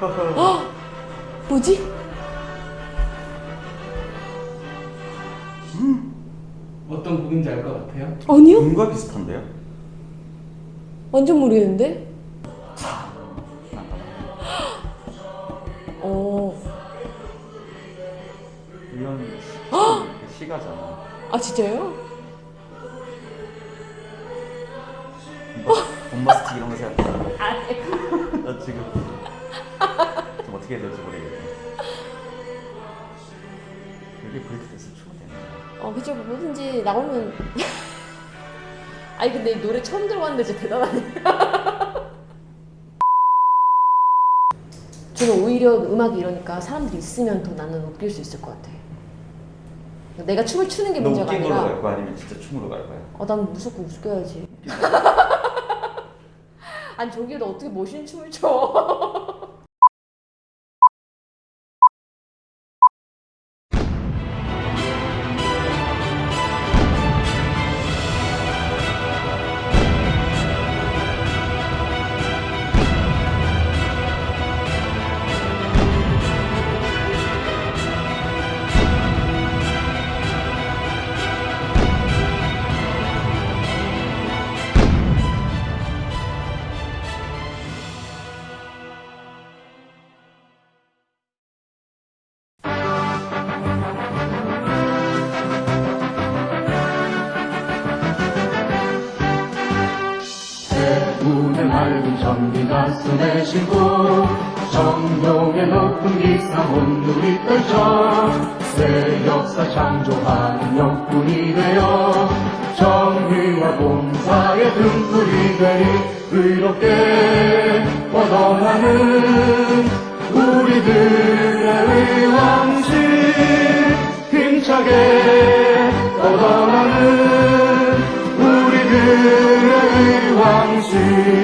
헉! 뭐지? 어떤 곡인지 알 것 같아요? 아니요? 음과 비슷한데요? 완전 모르겠는데? 어, 이런 시, 시가잖아. 아 진짜요? 본바- 본바스틱 이런 거 생각해. 아, 네. 나 지금 좀 어떻게 해야 될지 모르겠네. 여기 브레이크댄스 추면 되는 거야. 어, 그쵸. 뭐든지 나오면. 아니, 근데 이 노래 처음 들어봤는데 진짜 대단하네. 저는 오히려 음악이 이러니까 사람들이 있으면 더 나는 웃길 수 있을 것 같아. 내가 춤을 추는 게너 문제가 웃긴 걸로 갈 아니라, 거야? 아니면 진짜 춤으로 갈 거야? 어, 난 무조건 웃겨야지. 아니, 저기에 너 어떻게 멋있는 춤을 춰? 밝은 전기 가슴에 싣고 정동의 높은 기상 온누리 떨쳐 새 역사 창조하는 역군이 되어 정의와 봉사의 등불이 되니 의롭게 뻗어나는 우리들의 왕실 힘차게 뻗어나는 우리들의 왕실